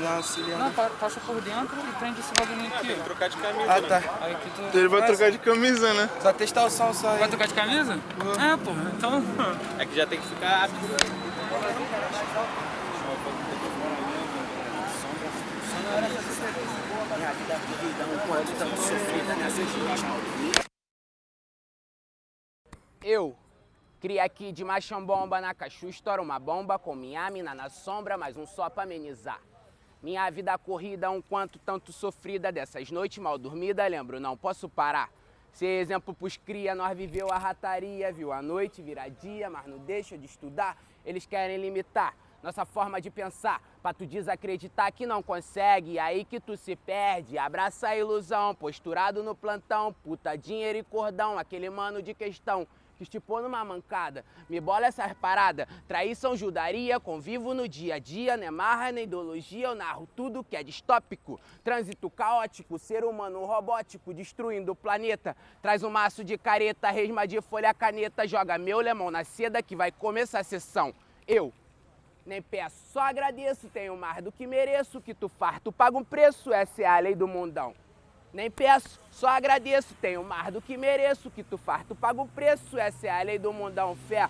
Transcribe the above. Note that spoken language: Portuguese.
lá auxiliando. Não, pa- passa por dentro e prende esse bagulho aqui, ó. Trocar de camisa, Ah, né? tá. Aí aqui tu... Então ele vai trocar de camisa, né? Só testar o som só aí. Vai trocar de camisa? É, pô, então... É que já tem que ficar apto. Eu cria aqui de machão bomba na cachu, estoura uma bomba com minha mina na sombra, mais um só pra amenizar. Minha vida corrida, um quanto tanto sofrida, dessas noites mal dormida, lembro, não posso parar. Ser exemplo pros cria, nós viveu a rataria, viu a noite virar dia, mas não deixa de estudar. Eles querem limitar nossa forma de pensar, pra tu desacreditar que não consegue, aí que tu se perde. Abraça a ilusão, posturado no plantão, puta, dinheiro e cordão, aquele mano de questão que estipou numa mancada. Me bola essas paradas, traição, judaria, convivo no dia a dia, não é marra nem ideologia, eu narro tudo que é distópico. Trânsito caótico, ser humano robótico, destruindo o planeta. Traz um maço de careta, resma de folha caneta, joga meu lemão na seda que vai começar a sessão. Eu, nem peço, só agradeço, tenho mais do que mereço, que tu farto paga um preço, essa é a lei do mundão. Nem peço, só agradeço, tenho mais do que mereço, que tu farto paga o preço, essa é a lei do mundão, fé.